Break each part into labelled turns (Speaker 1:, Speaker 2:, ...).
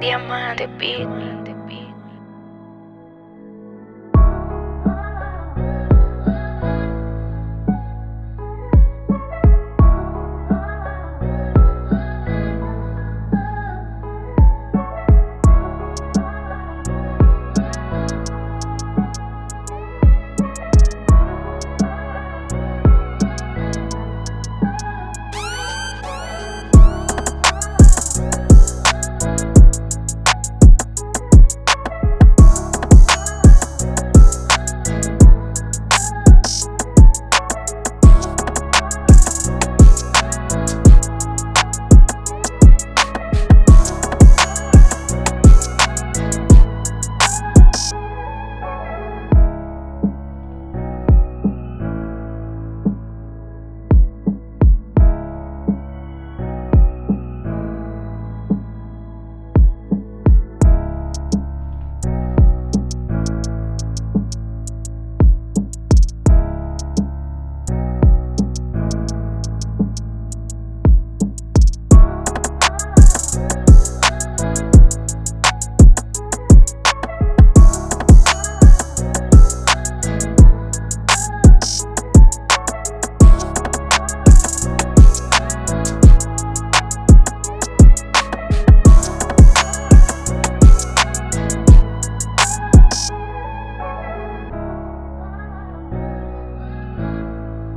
Speaker 1: Diamante Beat.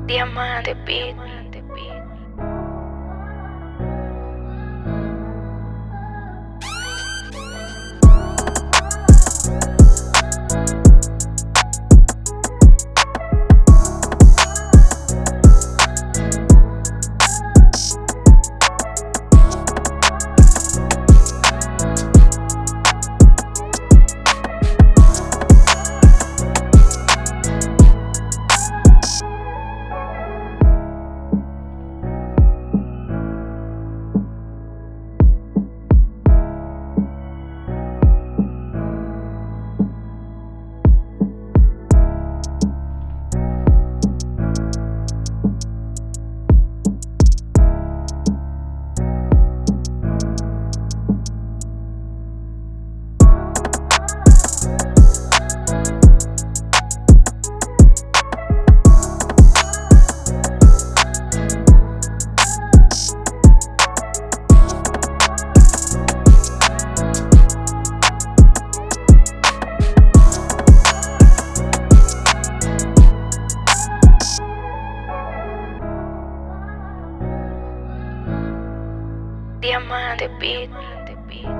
Speaker 1: Diamante Beat. Diamante Beat.